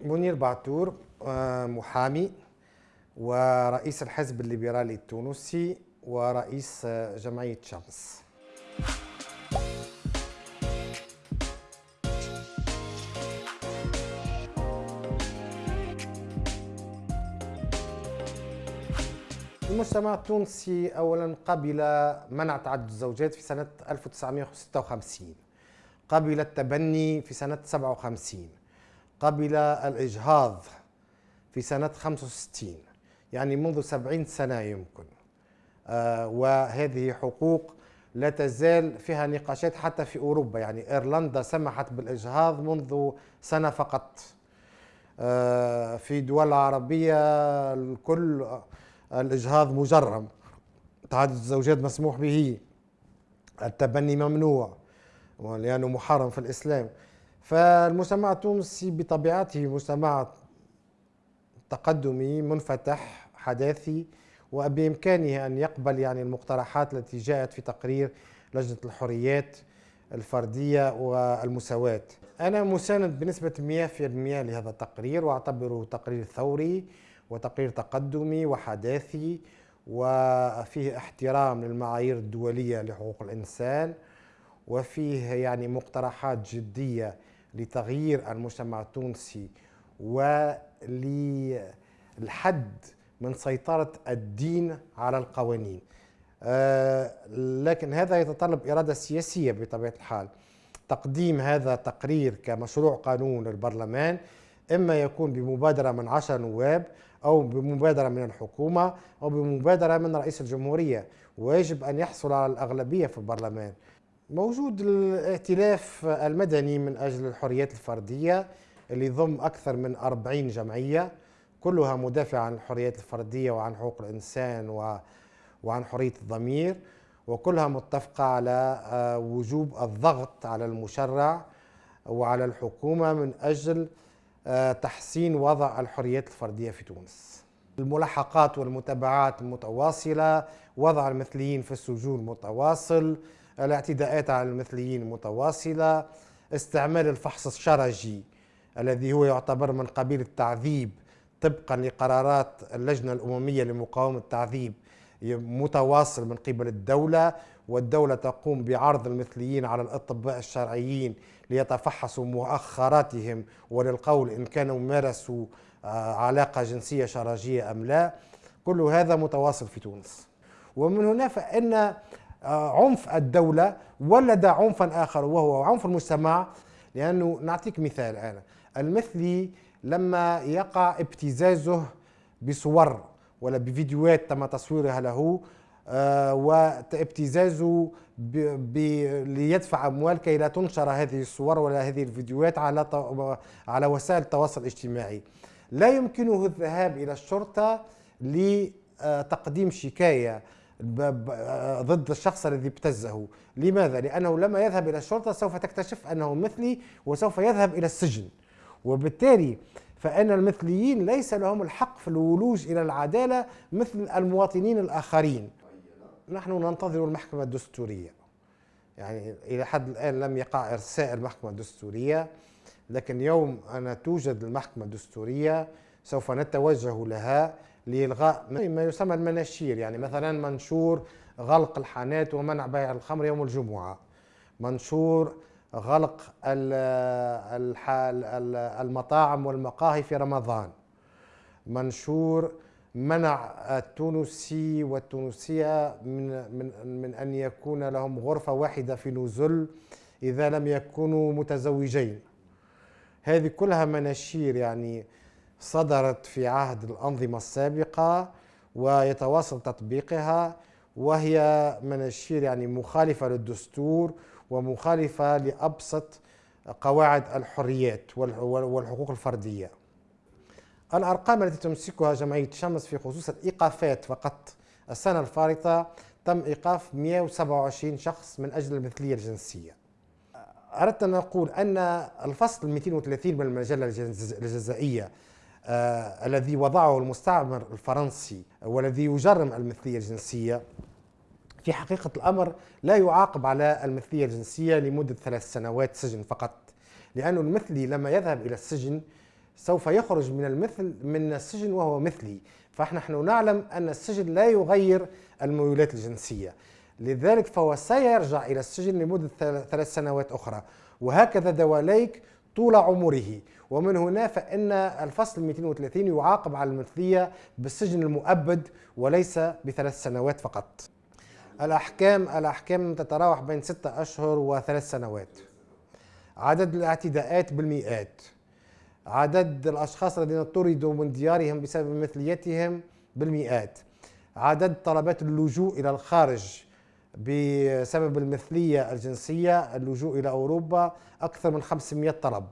منير بعتور آه، محامي ورئيس الحزب الليبرالي التونسي ورئيس آه، جمعية شمس. المجتمع التونسي اولا قبل منع تعدد الزوجات في سنة 1956 قبل التبني في سنة 57 قبل الإجهاض في سنة 65 يعني منذ 70 سنة يمكن. آه وهذه حقوق لا تزال فيها نقاشات حتى في أوروبا يعني إيرلندا سمحت بالإجهاض منذ سنة فقط. آه في دول العربية الكل الإجهاض مجرم. تعدد الزوجات مسموح به التبني ممنوع لأنه محرم في الإسلام. فالمجتمع التونسي بطبيعته مجتمع تقدمي منفتح حداثي وبإمكانه أن يقبل يعني المقترحات التي جاءت في تقرير لجنة الحريات الفردية والمساواة. أنا مساند بنسبة 100% لهذا التقرير وأعتبره تقرير ثوري وتقرير تقدمي وحداثي وفيه احترام للمعايير الدولية لحقوق الإنسان وفيه يعني مقترحات جدية لتغيير المجتمع التونسي وللحد من سيطرة الدين على القوانين. آه، لكن هذا يتطلب إرادة سياسية بطبيعة الحال. تقديم هذا التقرير كمشروع قانون للبرلمان إما يكون بمبادرة من عشر نواب أو بمبادرة من الحكومة أو بمبادرة من رئيس الجمهورية. ويجب أن يحصل على الأغلبية في البرلمان. موجود الائتلاف المدني من أجل الحريات الفردية اللي يضم أكثر من 40 جمعية كلها مدافعة عن الحريات الفردية وعن حقوق الإنسان وعن حرية الضمير وكلها متفقة على آه، وجوب الضغط على المشرع وعلى الحكومة من أجل آه، تحسين وضع الحريات الفردية في تونس. الملاحقات والمتابعات متواصلة وضع المثليين في السجون متواصل الاعتداءات على المثليين متواصلة استعمال الفحص الشرجي الذي هو يعتبر من قبيل التعذيب طبقا لقرارات اللجنة الأممية لمقاومة التعذيب متواصل من قبل الدولة والدولة تقوم بعرض المثليين على الأطباء الشرعيين ليتفحصوا مؤخراتهم وللقول إن كانوا مارسوا آه، علاقة جنسية شرجية أم لا. كل هذا متواصل في تونس. ومن هنا فإن عنف الدولة ولد عنفا آخر وهو عنف المجتمع. لأنه نعطيك مثال أنا. المثلي لما يقع ابتزازه بصور ولا بفيديوهات تم تصويرها له آه، وابتزازه ليدفع أموال كي لا تنشر هذه الصور ولا هذه الفيديوهات على على وسائل التواصل الاجتماعي. لا يمكنه الذهاب إلى الشرطة لتقديم شكاية. ضد الشخص الذي ابتزه. لماذا؟ لأنه لما يذهب إلى الشرطة سوف تكتشف أنه مثلي وسوف يذهب إلى السجن. وبالتالي فإن المثليين ليس لهم الحق في الولوج إلى العدالة مثل المواطنين الآخرين. نحن ننتظر المحكمة الدستورية. يعني إلى حد الآن لم يقع إرساء المحكمة الدستورية لكن يوم أن توجد المحكمة الدستورية سوف نتوجه لها. لإلغاء ما يسمى المناشير يعني مثلا منشور غلق الحانات ومنع بيع الخمر يوم الجمعة. منشور غلق المطاعم والمقاهي في رمضان. منشور منع التونسي والتونسية من, من, من أن يكون لهم غرفة واحدة في نزل إذا لم يكونوا متزوجين. هذه كلها مناشير يعني صدرت في عهد الأنظمة السابقة ويتواصل تطبيقها وهي مناشير يعني مخالفة للدستور ومخالفة لأبسط قواعد الحريات والحقوق الفردية. الأرقام التي تمسكها جمعية شمس في خصوص الإيقافات فقط السنة الفارطة تم إيقاف 127 شخص من أجل المثلية الجنسية. أردت أن أقول أن الفصل 230 من المجلة الجزائية الذي وضعه المستعمر الفرنسي والذي يجرم المثلية الجنسية. في حقيقة الأمر لا يعاقب على المثلية الجنسية لمدة ثلاث سنوات سجن فقط لأن المثلي لما يذهب إلى السجن سوف يخرج من المثل من السجن وهو مثلي. فنحن نعلم أن السجن لا يغير الميولات الجنسية. لذلك فهو سيرجع إلى السجن لمدة ثلاث سنوات أخرى. وهكذا دواليك طول عمره. ومن هنا فإن الفصل 230 يعاقب على المثلية بالسجن المؤبد وليس بثلاث سنوات فقط. الأحكام الأحكام تتراوح بين ستة أشهر وثلاث سنوات. عدد الاعتداءات بالمئات. عدد الأشخاص الذين طردوا من ديارهم بسبب مثليتهم بالمئات. عدد طلبات اللجوء إلى الخارج. بسبب المثلية الجنسية اللجوء إلى أوروبا أكثر من 500 طلب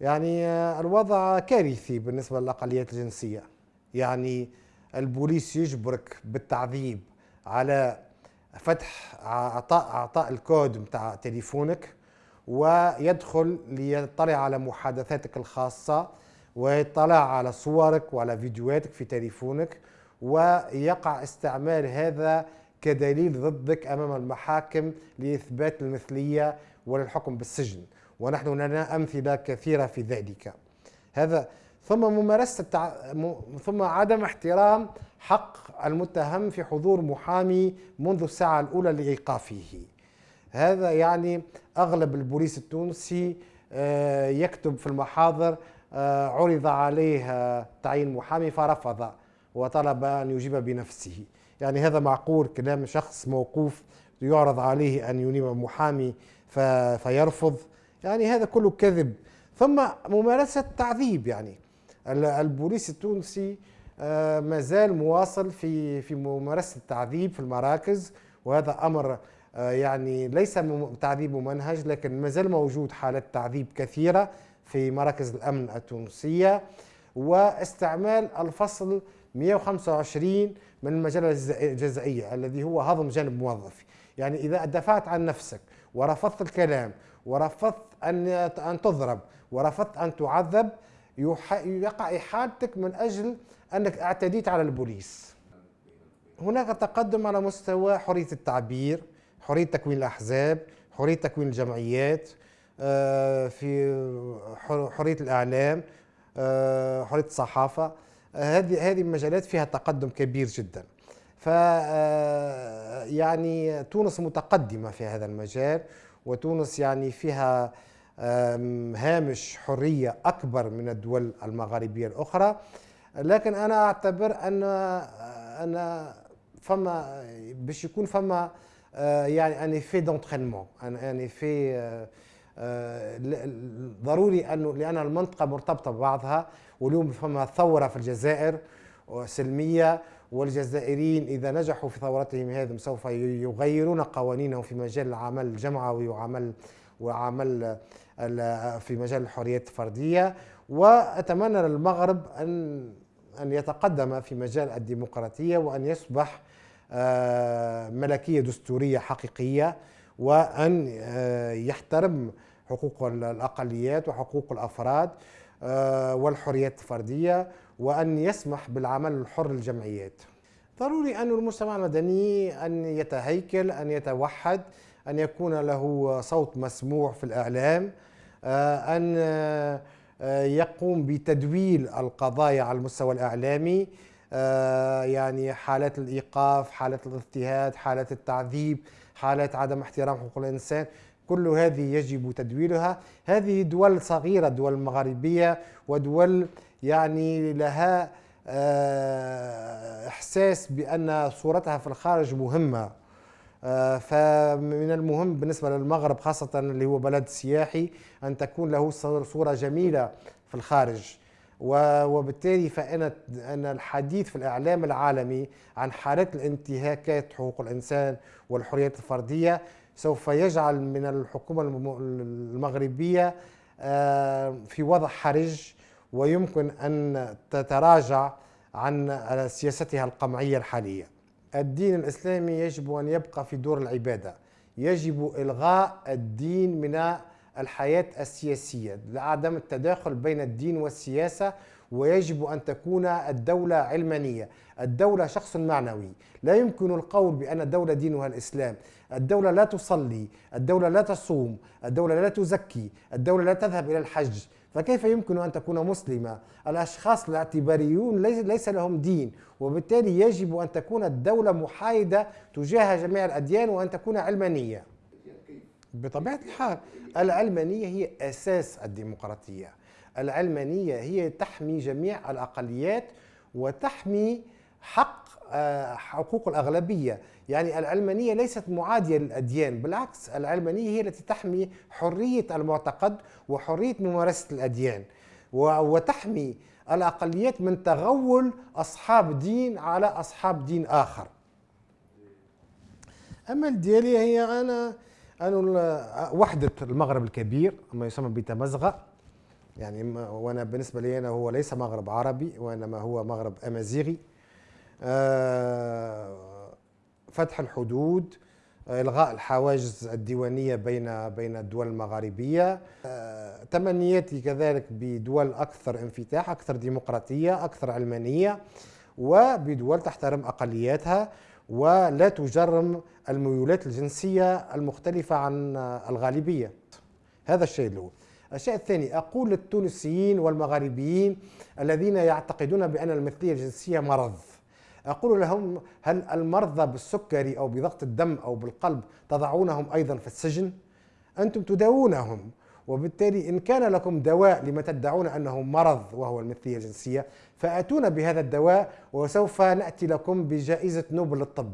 يعني الوضع كارثي بالنسبة للأقليات الجنسية. يعني البوليس يجبرك بالتعذيب على فتح اعطاء اعطاء الكود نتاع تليفونك ويدخل ليطلع على محادثاتك الخاصة ويطلع على صورك وعلى فيديوهاتك في تليفونك ويقع استعمال هذا كدليل ضدك أمام المحاكم لإثبات المثلية وللحكم بالسجن ونحن لنا أمثلة كثيرة في ذلك. هذا ثم ممارسة التع... ثم عدم احترام حق المتهم في حضور محامي منذ الساعة الأولى لإيقافه. هذا يعني أغلب البوليس التونسي آه، يكتب في المحاضر آه، عرض عليه تعيين محامي فرفض وطلب أن يجيب بنفسه. يعني هذا معقول كلام شخص موقوف يعرض عليه أن ينيب محامي فيرفض؟ يعني هذا كله كذب. ثم ممارسة تعذيب يعني. البوليس التونسي ما زال مواصل في في ممارسة التعذيب في المراكز وهذا أمر آه، يعني ليس تعذيب ممنهج لكن ما زال موجود حالات تعذيب كثيرة في مراكز الأمن التونسية. واستعمال الفصل 125 من المجلة الجزائية الذي هو هضم جانب موظفي. يعني إذا دفعت عن نفسك ورفضت الكلام ورفضت أن أن تضرب ورفضت أن تعذب يقع إحالتك من أجل أنك اعتديت على البوليس. هناك تقدم على مستوى حرية التعبير حرية تكوين الأحزاب حرية تكوين الجمعيات آه، في حرية الإعلام آه، حرية الصحافة. آه، هذه هذه المجالات فيها تقدم كبير جدا. ف يعني تونس متقدمة في هذا المجال وتونس يعني فيها هامش حرية أكبر من الدول المغاربية الأخرى. لكن أنا أعتبر أن أن فما باش يكون فما آه، يعني ان في دونترينمون ان في ضروري انه لأن المنطقة مرتبطة ببعضها واليوم فما ثورة في الجزائر سلمية والجزائريين إذا نجحوا في ثورتهم هذه سوف يغيرون قوانينهم في مجال العمل الجمعوي وعمل وعمل في مجال الحريات الفردية. وأتمنى للمغرب ان أن يتقدم في مجال الديمقراطية وأن يصبح آه، ملكية دستورية حقيقية. وأن آه، يحترم حقوق الأقليات وحقوق الأفراد آه، والحريات الفردية وأن يسمح بالعمل الحر للجمعيات. ضروري أن المجتمع المدني أن يتهيكل أن يتوحد أن يكون له صوت مسموع في الإعلام أن يقوم بتدويل القضايا على المستوى الإعلامي آه، يعني حالات الإيقاف حالات الاضطهاد حالات التعذيب حالات عدم احترام حقوق الإنسان كل هذه يجب تدويلها هذه دول صغيرة دول مغاربيه ودول يعني لها آه، إحساس بأن صورتها في الخارج مهمة. آه، فمن المهم بالنسبة للمغرب خاصة اللي هو بلد سياحي أن تكون له صورة جميلة في الخارج. وبالتالي فإن أن الحديث في الإعلام العالمي عن حالات الانتهاكات حقوق الإنسان والحريات الفردية سوف يجعل من الحكومة المغربية آه، في وضع حرج ويمكن أن تتراجع عن سياستها القمعية الحالية. الدين الإسلامي يجب أن يبقى في دور العبادة. يجب إلغاء الدين من الحياة السياسية لعدم التداخل بين الدين والسياسة ويجب أن تكون الدولة علمانية. الدولة شخص معنوي. لا يمكن القول بأن الدولة دينها الإسلام. الدولة لا تصلي الدولة لا تصوم الدولة لا تزكي الدولة لا تذهب إلى الحج. فكيف يمكن أن تكون مسلمة؟ الأشخاص الاعتباريون ليس لهم دين وبالتالي يجب أن تكون الدولة محايدة تجاه جميع الأديان وأن تكون علمانية. بطبيعة الحال العلمانية هي أساس الديمقراطية. العلمانية هي تحمي جميع الأقليات وتحمي حق آه، حقوق الأغلبية. يعني العلمانية ليست معادية للأديان بالعكس العلمانية هي التي تحمي حرية المعتقد وحرية ممارسة الأديان وتحمي الأقليات من تغول أصحاب دين على أصحاب دين آخر. أما الديالية هي أنا أنا وحدة المغرب الكبير ما يسمى بتمزغة. يعني وأنا بالنسبة لي أنا هو ليس مغرب عربي وإنما هو مغرب أمازيغي. آه، فتح الحدود إلغاء الحواجز الديوانية بين بين الدول المغاربية. آه، تمنياتي كذلك بدول أكثر انفتاح أكثر ديمقراطية أكثر علمانية وبدول تحترم أقلياتها. ولا تجرم الميولات الجنسية المختلفة عن الغالبية. هذا الشيء الأول. الشيء الثاني أقول للتونسيين والمغاربيين الذين يعتقدون بأن المثلية الجنسية مرض. أقول لهم هل المرضى بالسكري أو بضغط الدم أو بالقلب تضعونهم أيضا في السجن؟ أنتم تداوونهم. وبالتالي إن كان لكم دواء لما تدعون أنه مرض وهو المثلية الجنسية فأتونا بهذا الدواء وسوف نأتي لكم بجائزة نوبل للطب